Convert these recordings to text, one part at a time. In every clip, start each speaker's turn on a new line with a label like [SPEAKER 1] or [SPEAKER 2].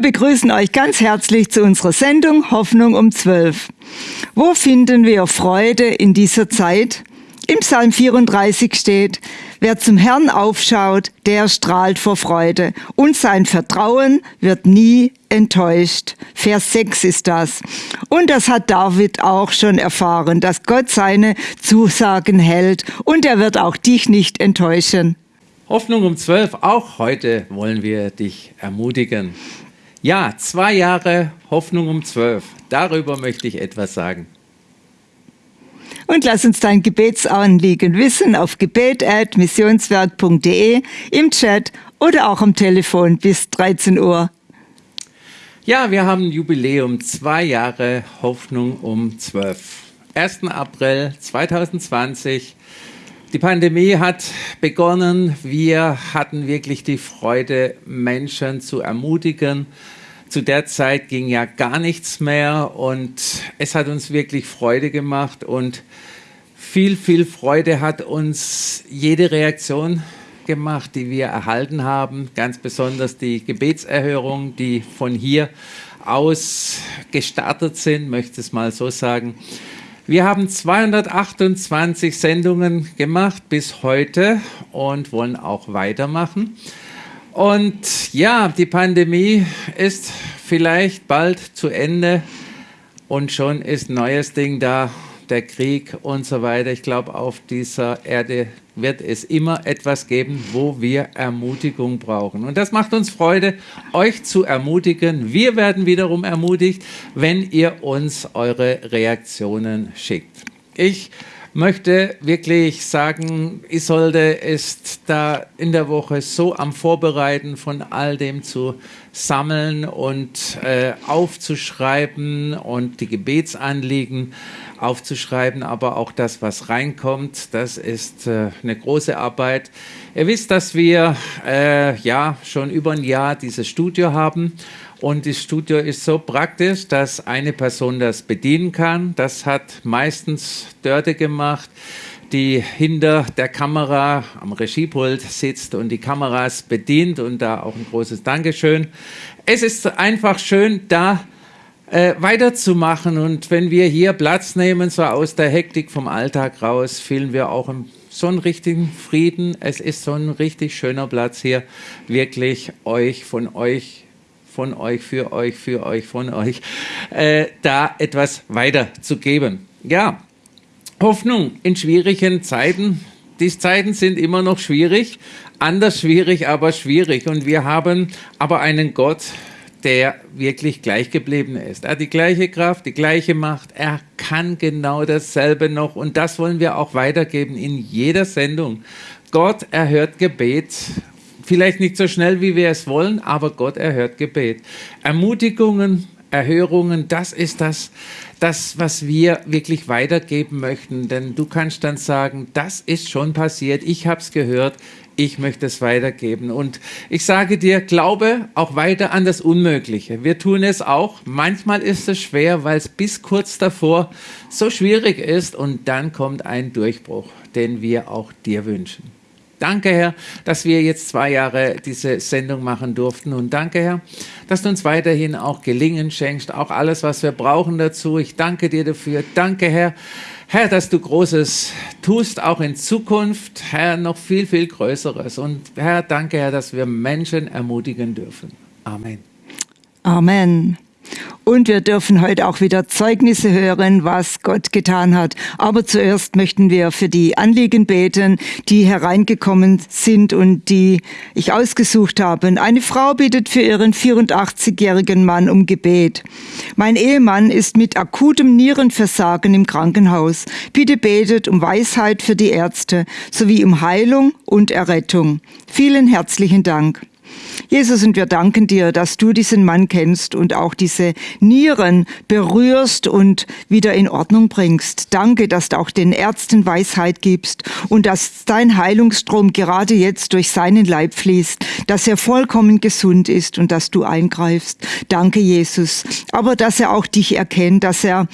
[SPEAKER 1] Begrüßen euch ganz herzlich zu unserer Sendung Hoffnung um 12. Wo finden wir Freude in dieser Zeit? Im Psalm 34 steht, wer zum Herrn aufschaut, der strahlt vor Freude und sein Vertrauen wird nie enttäuscht. Vers 6 ist das. Und das hat David auch schon erfahren, dass Gott seine Zusagen hält und er wird auch dich nicht enttäuschen.
[SPEAKER 2] Hoffnung um 12, auch heute wollen wir dich ermutigen. Ja, zwei Jahre Hoffnung um 12. Darüber möchte ich etwas sagen.
[SPEAKER 1] Und lass uns dein Gebetsanliegen wissen auf gebet.missionswerk.de, im Chat oder auch am Telefon bis 13 Uhr.
[SPEAKER 2] Ja, wir haben Jubiläum, zwei Jahre Hoffnung um 12. 1. April 2020. Die Pandemie hat begonnen. Wir hatten wirklich die Freude, Menschen zu ermutigen. Zu der Zeit ging ja gar nichts mehr und es hat uns wirklich Freude gemacht und viel, viel Freude hat uns jede Reaktion gemacht, die wir erhalten haben, ganz besonders die Gebetserhörungen, die von hier aus gestartet sind, möchte es mal so sagen. Wir haben 228 Sendungen gemacht bis heute und wollen auch weitermachen. Und ja, die Pandemie ist vielleicht bald zu Ende und schon ist neues Ding da der Krieg und so weiter. Ich glaube, auf dieser Erde wird es immer etwas geben, wo wir Ermutigung brauchen. Und das macht uns Freude, euch zu ermutigen. Wir werden wiederum ermutigt, wenn ihr uns eure Reaktionen schickt. Ich möchte wirklich sagen, Isolde ist da in der Woche so am Vorbereiten von all dem zu sammeln und äh, aufzuschreiben und die Gebetsanliegen aufzuschreiben, aber auch das, was reinkommt, das ist äh, eine große Arbeit. Ihr wisst, dass wir äh, ja schon über ein Jahr dieses Studio haben und das Studio ist so praktisch, dass eine Person das bedienen kann. Das hat meistens Dörte gemacht die hinter der Kamera am Regiepult sitzt und die Kameras bedient und da auch ein großes Dankeschön. Es ist einfach schön, da äh, weiterzumachen. Und wenn wir hier Platz nehmen, so aus der Hektik vom Alltag raus, fühlen wir auch so einen richtigen Frieden. Es ist so ein richtig schöner Platz hier, wirklich euch, von euch, von euch, für euch, für euch, von euch, äh, da etwas weiterzugeben. Ja, Hoffnung in schwierigen Zeiten. Die Zeiten sind immer noch schwierig, anders schwierig, aber schwierig. Und wir haben aber einen Gott, der wirklich gleich geblieben ist. Er hat die gleiche Kraft, die gleiche Macht. Er kann genau dasselbe noch. Und das wollen wir auch weitergeben in jeder Sendung. Gott erhört Gebet. Vielleicht nicht so schnell, wie wir es wollen, aber Gott erhört Gebet. Ermutigungen, Erhörungen, das ist das, das, was wir wirklich weitergeben möchten. Denn du kannst dann sagen, das ist schon passiert, ich habe es gehört, ich möchte es weitergeben. Und ich sage dir, glaube auch weiter an das Unmögliche. Wir tun es auch. Manchmal ist es schwer, weil es bis kurz davor so schwierig ist und dann kommt ein Durchbruch, den wir auch dir wünschen. Danke, Herr, dass wir jetzt zwei Jahre diese Sendung machen durften. Und danke, Herr, dass du uns weiterhin auch Gelingen schenkst, auch alles, was wir brauchen dazu. Ich danke dir dafür. Danke, Herr, Herr, dass du Großes tust, auch in Zukunft, Herr, noch viel, viel Größeres. Und Herr, danke, Herr, dass wir Menschen ermutigen dürfen. Amen.
[SPEAKER 1] Amen. Und wir dürfen heute auch wieder Zeugnisse hören, was Gott getan hat. Aber zuerst möchten wir für die Anliegen beten, die hereingekommen sind und die ich ausgesucht habe. Eine Frau bittet für ihren 84-jährigen Mann um Gebet. Mein Ehemann ist mit akutem Nierenversagen im Krankenhaus. Bitte betet um Weisheit für die Ärzte sowie um Heilung und Errettung. Vielen herzlichen Dank. Jesus, und wir danken dir, dass du diesen Mann kennst und auch diese Nieren berührst und wieder in Ordnung bringst. Danke, dass du auch den Ärzten Weisheit gibst und dass dein Heilungsstrom gerade jetzt durch seinen Leib fließt, dass er vollkommen gesund ist und dass du eingreifst. Danke, Jesus. Aber dass er auch dich erkennt, dass er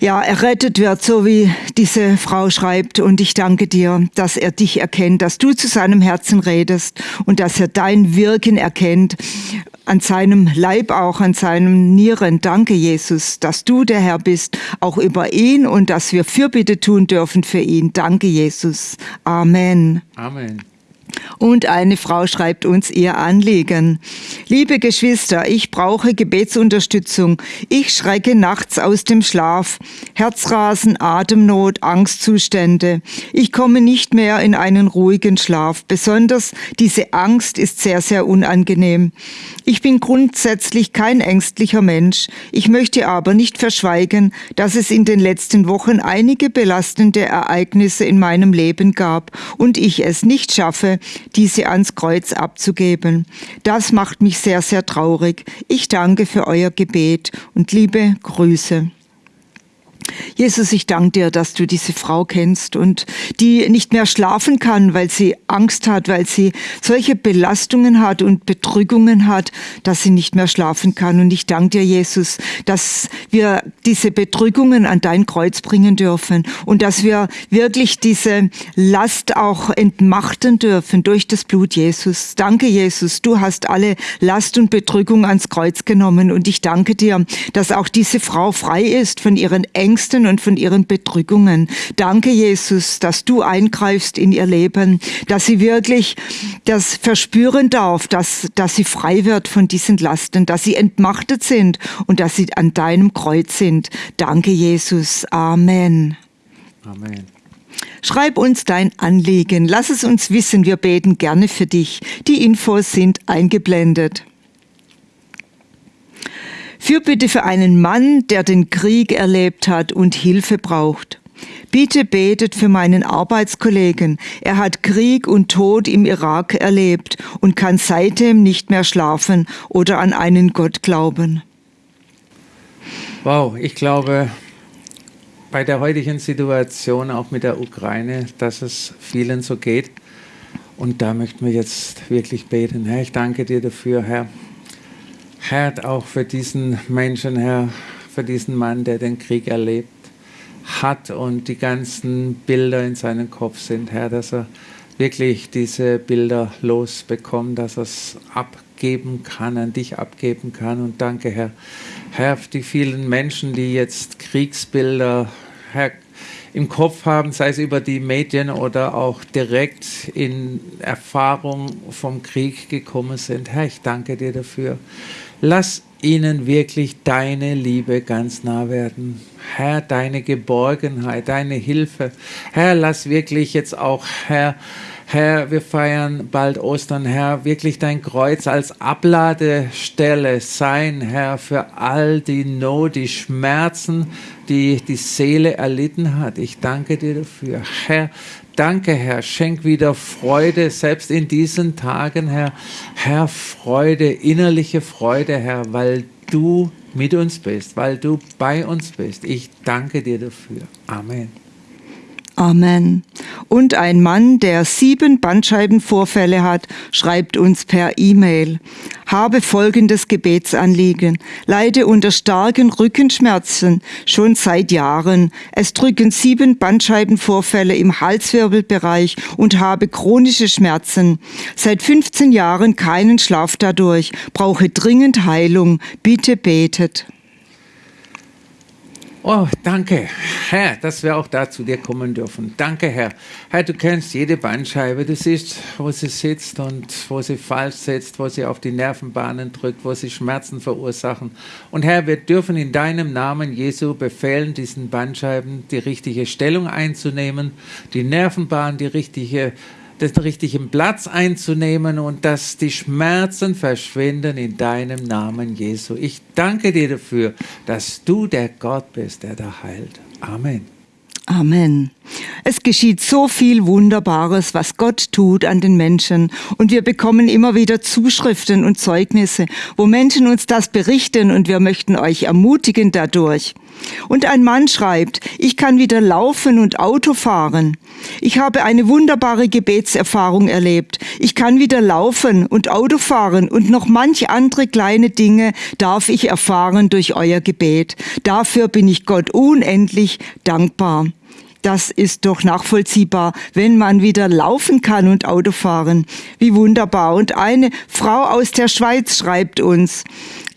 [SPEAKER 1] ja, errettet wird, so wie diese Frau schreibt. Und ich danke dir, dass er dich erkennt, dass du zu seinem Herzen redest und dass er dein Wirken erkennt, an seinem Leib auch, an seinem Nieren. Danke, Jesus, dass du der Herr bist, auch über ihn und dass wir Fürbitte tun dürfen für ihn. Danke, Jesus. Amen.
[SPEAKER 2] Amen.
[SPEAKER 1] Und eine Frau schreibt uns ihr Anliegen. Liebe Geschwister, ich brauche Gebetsunterstützung. Ich schrecke nachts aus dem Schlaf. Herzrasen, Atemnot, Angstzustände. Ich komme nicht mehr in einen ruhigen Schlaf. Besonders diese Angst ist sehr, sehr unangenehm. Ich bin grundsätzlich kein ängstlicher Mensch. Ich möchte aber nicht verschweigen, dass es in den letzten Wochen einige belastende Ereignisse in meinem Leben gab und ich es nicht schaffe, diese ans Kreuz abzugeben. Das macht mich sehr, sehr traurig. Ich danke für euer Gebet und liebe Grüße. Jesus, ich danke dir, dass du diese Frau kennst und die nicht mehr schlafen kann, weil sie Angst hat, weil sie solche Belastungen hat und Bedrückungen hat, dass sie nicht mehr schlafen kann. Und ich danke dir, Jesus, dass wir diese Bedrückungen an dein Kreuz bringen dürfen und dass wir wirklich diese Last auch entmachten dürfen durch das Blut Jesus. Danke, Jesus, du hast alle Last und Bedrückung ans Kreuz genommen und ich danke dir, dass auch diese Frau frei ist von ihren Ängsten und von ihren Bedrückungen. Danke, Jesus, dass du eingreifst in ihr Leben, dass sie wirklich das verspüren darf, dass, dass sie frei wird von diesen Lasten, dass sie entmachtet sind und dass sie an deinem Kreuz sind. Danke, Jesus. Amen.
[SPEAKER 2] Amen.
[SPEAKER 1] Schreib uns dein Anliegen. Lass es uns wissen. Wir beten gerne für dich. Die Infos sind eingeblendet. Fürbitte für einen Mann, der den Krieg erlebt hat und Hilfe braucht. Bitte betet für meinen Arbeitskollegen. Er hat Krieg und Tod im Irak erlebt und kann seitdem nicht mehr schlafen oder an einen Gott glauben.
[SPEAKER 2] Wow, ich glaube, bei der heutigen Situation, auch mit der Ukraine, dass es vielen so geht. Und da möchten wir jetzt wirklich beten. Herr, ich danke dir dafür, Herr, Herr, auch für diesen Menschen, Herr, für diesen Mann, der den Krieg erlebt hat und die ganzen Bilder in seinem Kopf sind, Herr, dass er wirklich diese Bilder losbekommt, dass er es abgeben kann, an dich abgeben kann. Und danke, Herr, Herr, für die vielen Menschen, die jetzt Kriegsbilder, Herr, im Kopf haben, sei es über die Medien oder auch direkt in Erfahrung vom Krieg gekommen sind. Herr, ich danke dir dafür. Lass ihnen wirklich deine Liebe ganz nah werden. Herr, deine Geborgenheit, deine Hilfe. Herr, lass wirklich jetzt auch, Herr, Herr, wir feiern bald Ostern, Herr, wirklich dein Kreuz als Abladestelle sein, Herr, für all die Not, die Schmerzen, die die Seele erlitten hat. Ich danke dir dafür. Herr, Danke, Herr. Schenk wieder Freude, selbst in diesen Tagen, Herr. Herr, Freude, innerliche Freude, Herr, weil du mit uns bist, weil du bei uns bist. Ich danke dir dafür. Amen.
[SPEAKER 1] Amen. Und ein Mann, der sieben Bandscheibenvorfälle hat, schreibt uns per E-Mail. Habe folgendes Gebetsanliegen. Leide unter starken Rückenschmerzen schon seit Jahren. Es drücken sieben Bandscheibenvorfälle im Halswirbelbereich und habe chronische Schmerzen. Seit 15 Jahren keinen Schlaf dadurch. Brauche dringend Heilung. Bitte betet.
[SPEAKER 2] Oh, danke, Herr, dass wir auch da zu dir kommen dürfen. Danke, Herr. Herr, du kennst jede Bandscheibe. Du siehst, wo sie sitzt und wo sie falsch sitzt, wo sie auf die Nervenbahnen drückt, wo sie Schmerzen verursachen. Und Herr, wir dürfen in deinem Namen Jesu befehlen, diesen Bandscheiben die richtige Stellung einzunehmen, die Nervenbahn, die richtige den richtigen Platz einzunehmen und dass die Schmerzen verschwinden in deinem Namen, Jesu. Ich danke dir dafür, dass du der Gott bist, der da heilt. Amen.
[SPEAKER 1] Amen. Es geschieht so viel Wunderbares, was Gott tut an den Menschen. Und wir bekommen immer wieder Zuschriften und Zeugnisse, wo Menschen uns das berichten und wir möchten euch ermutigen dadurch. Und ein Mann schreibt, ich kann wieder laufen und Auto fahren. Ich habe eine wunderbare Gebetserfahrung erlebt. Ich kann wieder laufen und Auto fahren und noch manche andere kleine Dinge darf ich erfahren durch euer Gebet. Dafür bin ich Gott unendlich dankbar. Das ist doch nachvollziehbar, wenn man wieder laufen kann und Auto fahren. Wie wunderbar. Und eine Frau aus der Schweiz schreibt uns,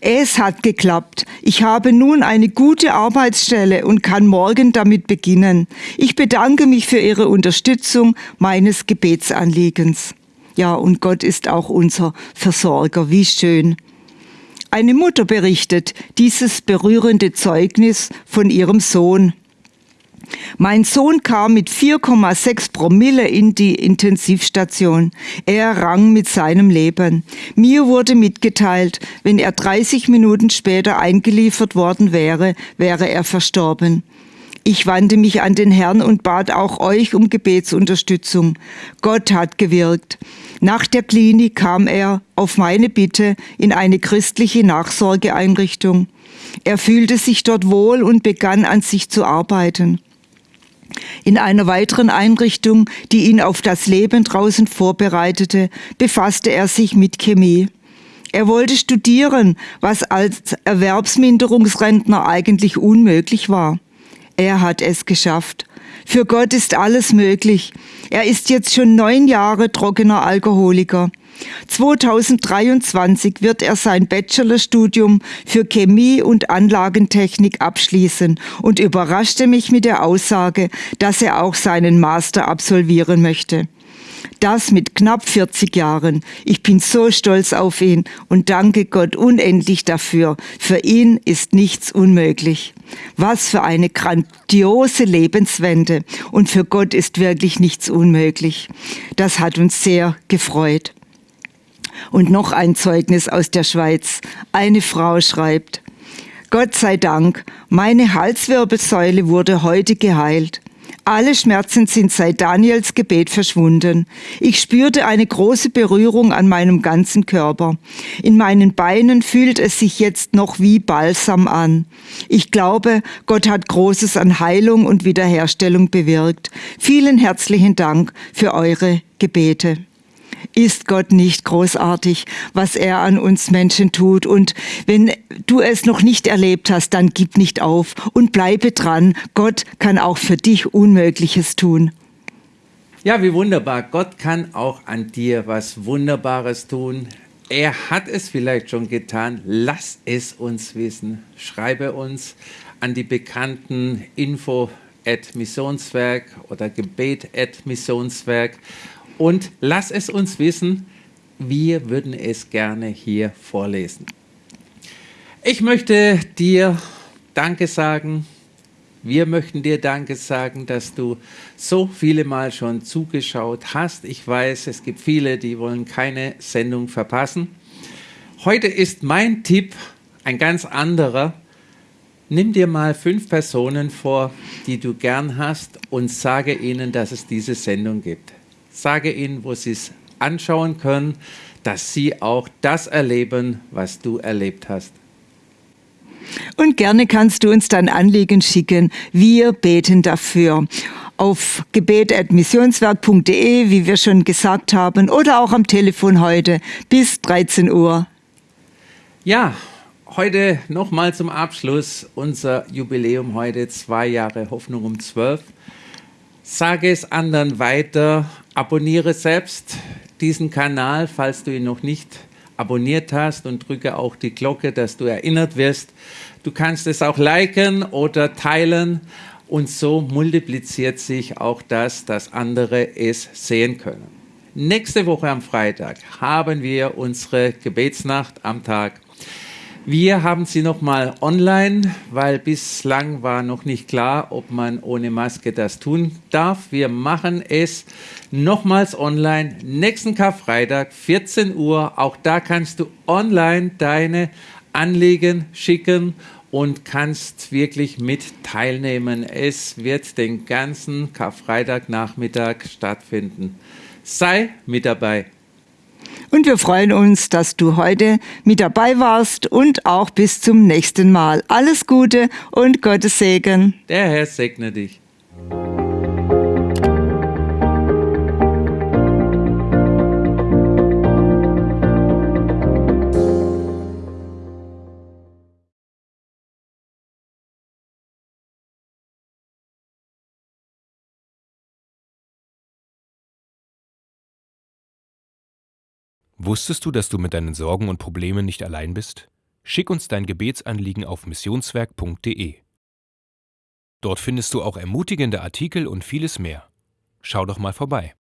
[SPEAKER 1] es hat geklappt. Ich habe nun eine gute Arbeitsstelle und kann morgen damit beginnen. Ich bedanke mich für Ihre Unterstützung meines Gebetsanliegens. Ja, und Gott ist auch unser Versorger. Wie schön. Eine Mutter berichtet dieses berührende Zeugnis von ihrem Sohn. Mein Sohn kam mit 4,6 Promille in die Intensivstation. Er rang mit seinem Leben. Mir wurde mitgeteilt, wenn er 30 Minuten später eingeliefert worden wäre, wäre er verstorben. Ich wandte mich an den Herrn und bat auch euch um Gebetsunterstützung. Gott hat gewirkt. Nach der Klinik kam er auf meine Bitte in eine christliche Nachsorgeeinrichtung. Er fühlte sich dort wohl und begann an sich zu arbeiten. In einer weiteren Einrichtung, die ihn auf das Leben draußen vorbereitete, befasste er sich mit Chemie. Er wollte studieren, was als Erwerbsminderungsrentner eigentlich unmöglich war. Er hat es geschafft. Für Gott ist alles möglich. Er ist jetzt schon neun Jahre trockener Alkoholiker. 2023 wird er sein Bachelorstudium für Chemie und Anlagentechnik abschließen und überraschte mich mit der Aussage, dass er auch seinen Master absolvieren möchte. Das mit knapp 40 Jahren. Ich bin so stolz auf ihn und danke Gott unendlich dafür. Für ihn ist nichts unmöglich. Was für eine grandiose Lebenswende. Und für Gott ist wirklich nichts unmöglich. Das hat uns sehr gefreut. Und noch ein Zeugnis aus der Schweiz. Eine Frau schreibt, Gott sei Dank, meine Halswirbelsäule wurde heute geheilt. Alle Schmerzen sind seit Daniels Gebet verschwunden. Ich spürte eine große Berührung an meinem ganzen Körper. In meinen Beinen fühlt es sich jetzt noch wie Balsam an. Ich glaube, Gott hat Großes an Heilung und Wiederherstellung bewirkt. Vielen herzlichen Dank für eure Gebete ist Gott nicht großartig, was er an uns Menschen tut. Und wenn du es noch nicht erlebt hast, dann gib nicht auf und bleibe dran. Gott kann auch für dich Unmögliches tun.
[SPEAKER 2] Ja, wie wunderbar. Gott kann auch an dir was Wunderbares tun. Er hat es vielleicht schon getan. Lass es uns wissen. Schreibe uns an die bekannten Info at Missionswerk oder Gebet at Missionswerk und lass es uns wissen, wir würden es gerne hier vorlesen. Ich möchte dir Danke sagen. Wir möchten dir Danke sagen, dass du so viele Mal schon zugeschaut hast. Ich weiß, es gibt viele, die wollen keine Sendung verpassen. Heute ist mein Tipp ein ganz anderer. Nimm dir mal fünf Personen vor, die du gern hast und sage ihnen, dass es diese Sendung gibt. Sage ihnen, wo sie es anschauen können, dass sie auch das erleben, was du erlebt hast.
[SPEAKER 1] Und gerne kannst du uns dein Anliegen schicken. Wir beten dafür. Auf gebet.missionswerk.de, wie wir schon gesagt haben, oder auch am Telefon heute bis 13 Uhr.
[SPEAKER 2] Ja, heute nochmal zum Abschluss unser Jubiläum heute, zwei Jahre Hoffnung um zwölf. Sage es anderen weiter, abonniere selbst diesen Kanal, falls du ihn noch nicht abonniert hast und drücke auch die Glocke, dass du erinnert wirst. Du kannst es auch liken oder teilen und so multipliziert sich auch das, dass andere es sehen können. Nächste Woche am Freitag haben wir unsere Gebetsnacht am Tag wir haben sie nochmal online, weil bislang war noch nicht klar, ob man ohne Maske das tun darf. Wir machen es nochmals online. Nächsten Karfreitag, 14 Uhr. Auch da kannst du online deine Anliegen schicken und kannst wirklich mit teilnehmen. Es wird den ganzen Karfreitagnachmittag stattfinden. Sei mit dabei.
[SPEAKER 1] Und wir freuen uns, dass du heute mit dabei warst und auch bis zum nächsten Mal. Alles Gute und Gottes Segen.
[SPEAKER 2] Der Herr segne dich.
[SPEAKER 3] Wusstest du, dass du mit deinen Sorgen und Problemen nicht allein bist? Schick uns dein Gebetsanliegen auf missionswerk.de. Dort findest du auch ermutigende Artikel und vieles mehr. Schau doch mal vorbei.